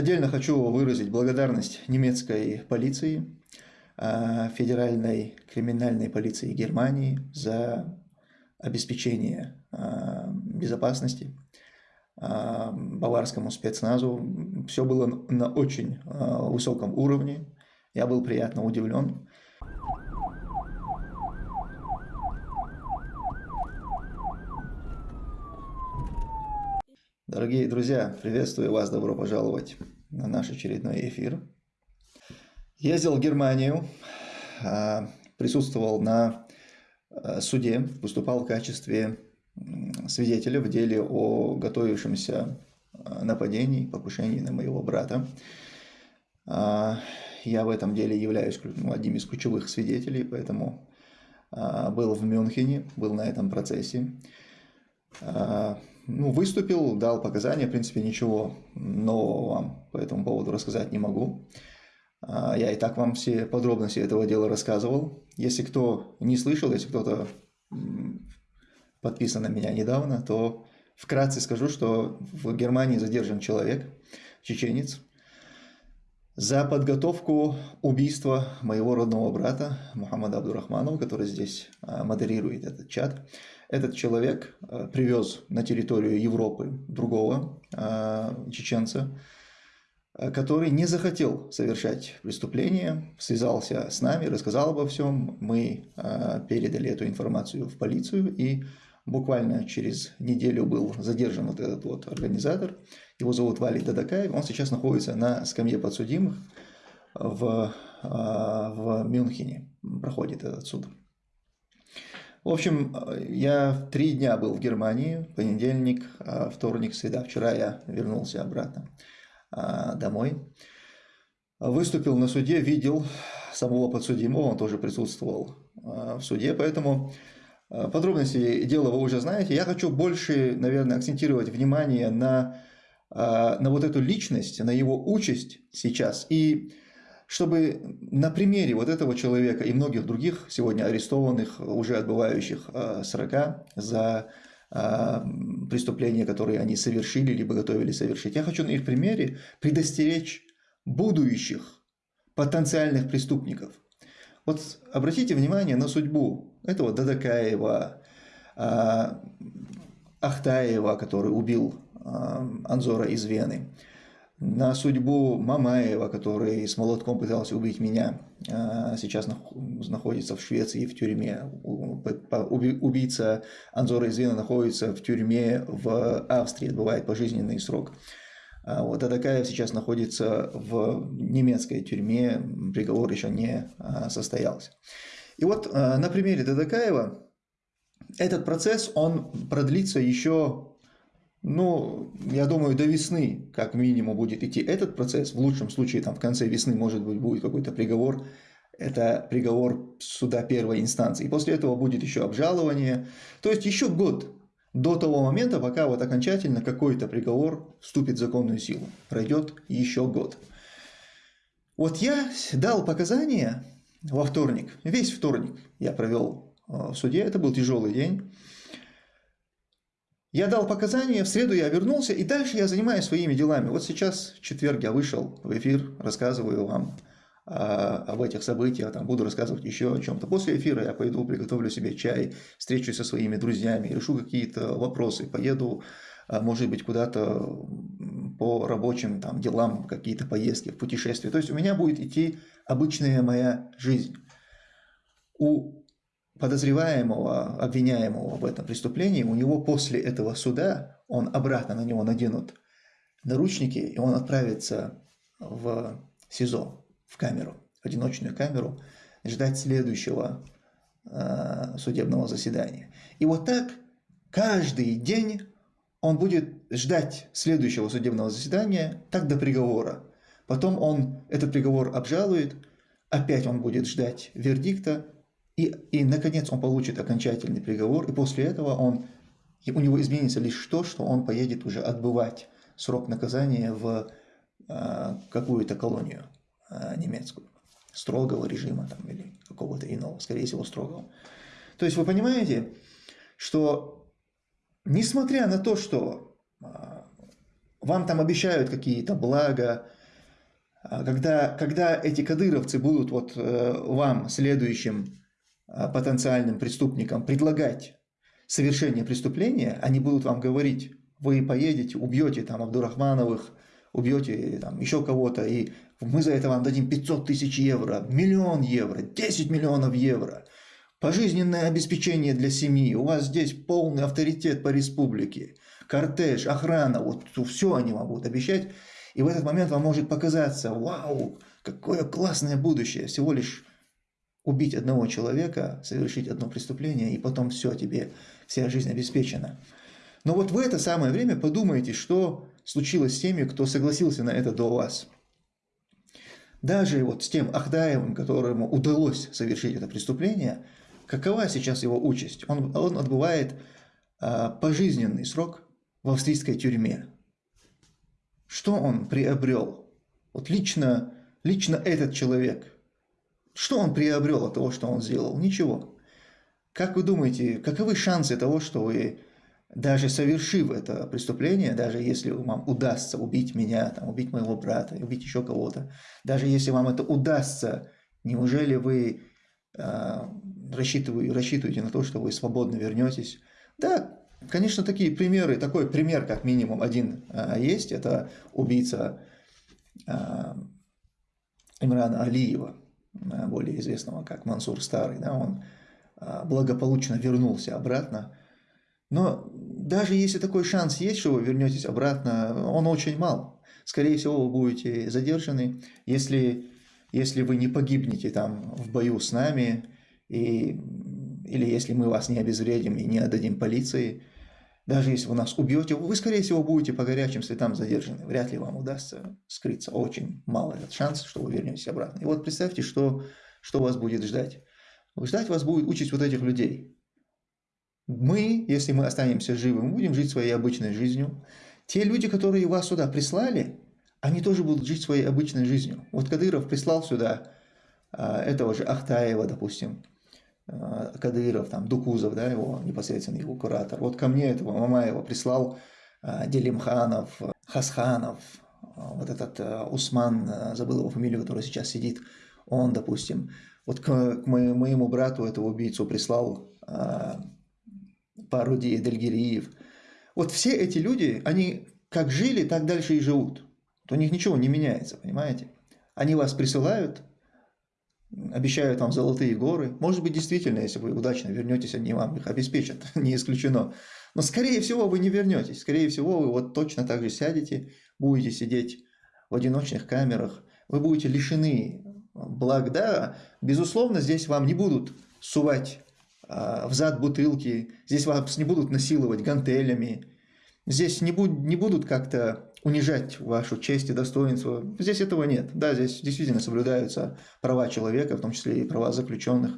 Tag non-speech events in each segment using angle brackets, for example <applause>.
отдельно хочу выразить благодарность немецкой полиции, а, Федеральной криминальной полиции Германии за обеспечение а, безопасности, а, баварскому спецназу. Все было на очень высоком уровне. Я был приятно удивлен. Дорогие друзья, приветствую вас, добро пожаловать на наш очередной эфир. Ездил в Германию, а, присутствовал на а, суде, выступал в качестве свидетеля в деле о готовившемся а, нападении, покушении на моего брата. Я в этом деле являюсь ну, одним из ключевых свидетелей, поэтому был в Мюнхене, был на этом процессе. Ну, выступил, дал показания, в принципе, ничего нового вам по этому поводу рассказать не могу. А, я и так вам все подробности этого дела рассказывал. Если кто не слышал, если кто-то подписан на меня недавно, то вкратце скажу, что в Германии задержан человек, чеченец, за подготовку убийства моего родного брата Мухаммада Абдурахманова, который здесь а, модерирует этот чат. Этот человек а, привез на территорию Европы другого чеченца, Э, который не захотел совершать преступление, связался с нами, рассказал обо всем. Мы э, передали эту информацию в полицию, и буквально через неделю был задержан вот этот вот организатор. Его зовут Вали Дадакаев. Он сейчас находится на скамье подсудимых в, э, в Мюнхене. Проходит этот суд. В общем, я три дня был в Германии, понедельник, вторник, среда. Вчера я вернулся обратно. А, домой. Выступил на суде, видел самого подсудимого, он тоже присутствовал а, в суде, поэтому а, подробности дела вы уже знаете. Я хочу больше, наверное, акцентировать внимание на, на вот эту личность, на его участь сейчас. И чтобы на примере вот этого человека и многих других сегодня арестованных, уже отбывающих срока за преступления, которые они совершили, либо готовили совершить. Я хочу на их примере предостеречь будущих потенциальных преступников. Вот обратите внимание на судьбу этого Дадакаева, Ахтаева, который убил Анзора из Вены, на судьбу Мамаева, который с молотком пытался убить меня, а, сейчас находится в Швеции в тюрьме. Убийца Анзора Извина находится в тюрьме в Австрии, отбывает пожизненный срок. А вот Адакаев сейчас находится в немецкой тюрьме, приговор еще не а, состоялся. И вот на примере Дадакаева этот процесс, он продлится еще ну, я думаю, до весны как минимум будет идти этот процесс. В лучшем случае там в конце весны может быть будет какой-то приговор. Это приговор суда первой инстанции. И после этого будет еще обжалование. То есть еще год до того момента, пока вот окончательно какой-то приговор вступит в законную силу. Пройдет еще год. Вот я дал показания во вторник, весь вторник я провел э, в суде, это был тяжелый день. Я дал показания, в среду я вернулся, и дальше я занимаюсь своими делами. Вот сейчас, в четверг, я вышел в эфир, рассказываю вам а, об этих событиях, там, буду рассказывать еще о чем-то. После эфира я пойду, приготовлю себе чай, встречусь со своими друзьями, решу какие-то вопросы, поеду, а, может быть, куда-то по рабочим там, делам, какие-то поездки, путешествия. То есть у меня будет идти обычная моя жизнь. У подозреваемого, обвиняемого в этом преступлении, у него после этого суда, он обратно на него наденут наручники, и он отправится в СИЗО, в камеру, в одиночную камеру, ждать следующего э, судебного заседания. И вот так каждый день он будет ждать следующего судебного заседания, так до приговора. Потом он этот приговор обжалует, опять он будет ждать вердикта, и, и, наконец, он получит окончательный приговор, и после этого он, у него изменится лишь то, что он поедет уже отбывать срок наказания в э, какую-то колонию э, немецкую, строгого режима там, или какого-то иного, скорее всего, строгого. То есть вы понимаете, что несмотря на то, что э, вам там обещают какие-то блага, а когда, когда эти кадыровцы будут вот э, вам, следующим э, потенциальным преступникам, предлагать совершение преступления, они будут вам говорить, вы поедете, убьете там Абдурахмановых, убьете там еще кого-то, и мы за это вам дадим 500 тысяч евро, миллион евро, 10 миллионов евро, пожизненное обеспечение для семьи, у вас здесь полный авторитет по республике, кортеж, охрана, вот все они вам будут обещать, и в этот момент вам может показаться, вау, какое классное будущее, всего лишь убить одного человека, совершить одно преступление, и потом все, тебе вся жизнь обеспечена. Но вот в это самое время подумайте, что случилось с теми, кто согласился на это до вас. Даже вот с тем Ахдаевым, которому удалось совершить это преступление, какова сейчас его участь? Он, он отбывает а, пожизненный срок в австрийской тюрьме. Что он приобрел? Вот лично, лично этот человек. Что он приобрел от того, что он сделал? Ничего. Как вы думаете, каковы шансы того, что вы, даже совершив это преступление, даже если вам удастся убить меня, там, убить моего брата, убить еще кого-то, даже если вам это удастся, неужели вы э, рассчитываете, рассчитываете на то, что вы свободно вернетесь? Да, Конечно, такие примеры, такой пример как минимум один а, есть, это убийца а, Имрана Алиева, а, более известного как Мансур Старый, да, он благополучно вернулся обратно. Но даже если такой шанс есть, что вы вернетесь обратно, он очень мал. Скорее всего, вы будете задержаны, если, если вы не погибнете там в бою с нами, и, или если мы вас не обезвредим и не отдадим полиции, даже если вы нас убьете, вы, скорее всего, будете по горячим следам задержаны. Вряд ли вам удастся скрыться. Очень мало этот шанс, что вы вернетесь обратно. И вот представьте, что, что вас будет ждать. Ждать вас будет участь вот этих людей. Мы, если мы останемся живы, мы будем жить своей обычной жизнью. Те люди, которые вас сюда прислали, они тоже будут жить своей обычной жизнью. Вот Кадыров прислал сюда а, этого же Ахтаева, допустим, Кадыров, там, Дукузов, да, его непосредственно его куратор. Вот ко мне этого Мамаева прислал э, Делимханов, Хасханов, э, вот этот Усман, забыл его фамилию, который сейчас сидит, он, допустим. Вот к, к моему брату этого убийцу прислал Паруди Дельгириев. Вот все эти люди, они как жили, так дальше и живут. У них ничего не меняется, понимаете? Они вас присылают, обещают вам золотые горы. Может быть, действительно, если вы удачно вернетесь, они вам их обеспечат, <laughs> не исключено. Но, скорее всего, вы не вернетесь. Скорее всего, вы вот точно так же сядете, будете сидеть в одиночных камерах. Вы будете лишены благ. Да, безусловно, здесь вам не будут сувать а, в зад бутылки, здесь вас не будут насиловать гантелями, здесь не, буд не будут как-то унижать вашу честь и достоинство. Здесь этого нет. Да, здесь действительно соблюдаются права человека, в том числе и права заключенных.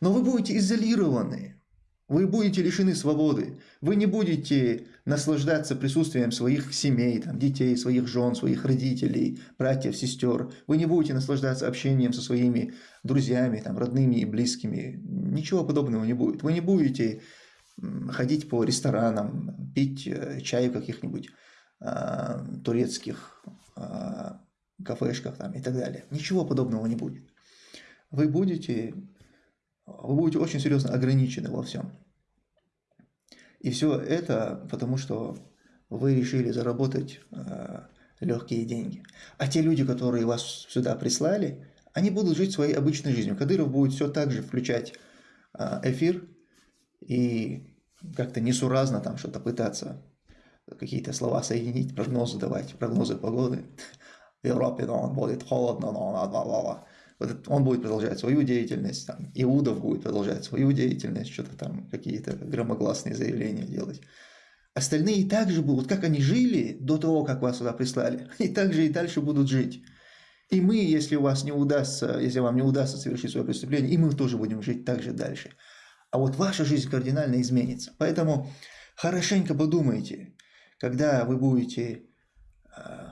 Но вы будете изолированы, вы будете лишены свободы, вы не будете наслаждаться присутствием своих семей, там, детей, своих жен, своих родителей, братьев, сестер. Вы не будете наслаждаться общением со своими друзьями, там, родными и близкими. Ничего подобного не будет. Вы не будете ходить по ресторанам, пить э, чай в каких-нибудь э, турецких э, кафешках там, и так далее. Ничего подобного не будет. Вы будете, вы будете очень серьезно ограничены во всем. И все это потому, что вы решили заработать э, легкие деньги. А те люди, которые вас сюда прислали, они будут жить своей обычной жизнью. Кадыров будет все так же включать э, эфир и как-то несуразно там что-то пытаться какие-то слова соединить, прогнозы давать, прогнозы погоды. В Европе но он будет холодно, но он, ла вот он будет продолжать свою деятельность, там, Иудов будет продолжать свою деятельность, что-то там, какие-то громогласные заявления делать. Остальные также будут, как они жили до того, как вас сюда прислали, и также и дальше будут жить. И мы, если у вас не удастся, если вам не удастся совершить свое преступление, и мы тоже будем жить так же дальше. А вот ваша жизнь кардинально изменится. Поэтому хорошенько подумайте, когда вы будете э,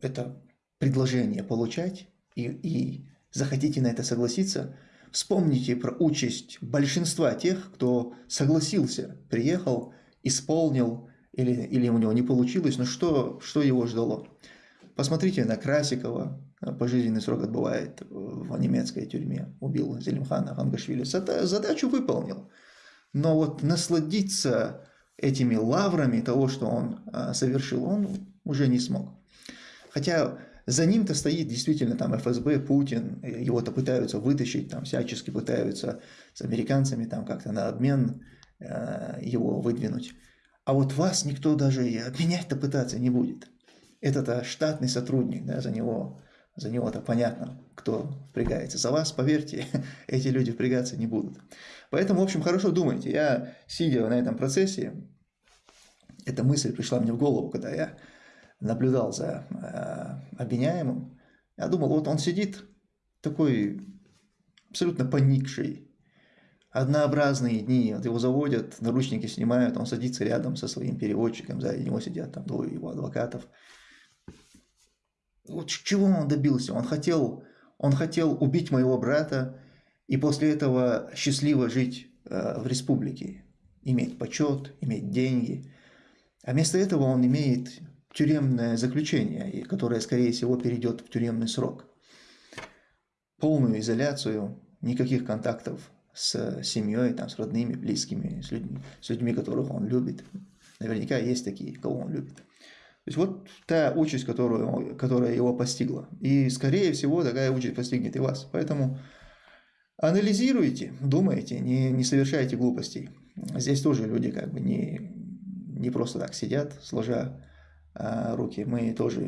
это предложение получать и, и захотите на это согласиться, вспомните про участь большинства тех, кто согласился, приехал, исполнил или, или у него не получилось, но что, что его ждало? Посмотрите на Красикова, пожизненный срок отбывает в немецкой тюрьме, убил Зелимхана Хангашвили, задачу выполнил. Но вот насладиться этими лаврами того, что он а, совершил, он уже не смог. Хотя за ним-то стоит действительно там ФСБ, Путин, его-то пытаются вытащить, там всячески пытаются с американцами там как-то на обмен э, его выдвинуть. А вот вас никто даже обменять-то пытаться не будет. Это-то штатный сотрудник, да, за него, за него-то понятно, кто впрягается. За вас, поверьте, <laughs> эти люди впрягаться не будут. Поэтому, в общем, хорошо думайте. Я, сидя на этом процессе, эта мысль пришла мне в голову, когда я наблюдал за э, обвиняемым. Я думал, вот он сидит такой абсолютно поникший, однообразные дни, вот его заводят, наручники снимают, он садится рядом со своим переводчиком, за него сидят там двое его адвокатов. Вот чего он добился? Он хотел, он хотел убить моего брата и после этого счастливо жить э, в республике, иметь почет, иметь деньги. А вместо этого он имеет тюремное заключение, которое, скорее всего, перейдет в тюремный срок. Полную изоляцию, никаких контактов с семьей, там, с родными, близкими, с людьми, с людьми, которых он любит. Наверняка есть такие, кого он любит. Есть вот та участь, которую, которая его постигла. И, скорее всего, такая участь постигнет и вас. Поэтому анализируйте, думайте, не, не совершайте глупостей. Здесь тоже люди как бы не, не просто так сидят, сложа а, руки. Мы тоже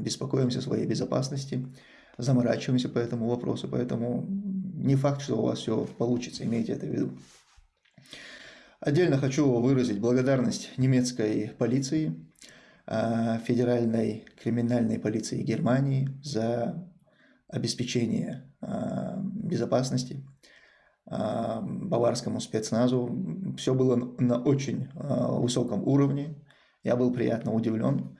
беспокоимся о своей безопасности, заморачиваемся по этому вопросу, поэтому не факт, что у вас все получится, имейте это в виду. Отдельно хочу выразить благодарность немецкой полиции, федеральной криминальной полиции Германии за обеспечение а, безопасности баварскому спецназу. Все было на очень высоком уровне. Я был приятно удивлен.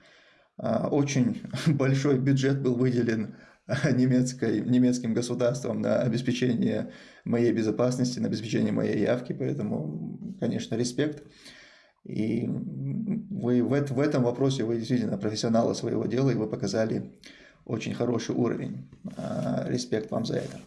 Очень <laughs> большой бюджет был выделен немецкой, немецким государством на обеспечение моей безопасности, на обеспечение моей явки, поэтому, конечно, респект. И вы в, в этом вопросе вы действительно профессионалы своего дела, и вы показали очень хороший уровень. Респект вам за это.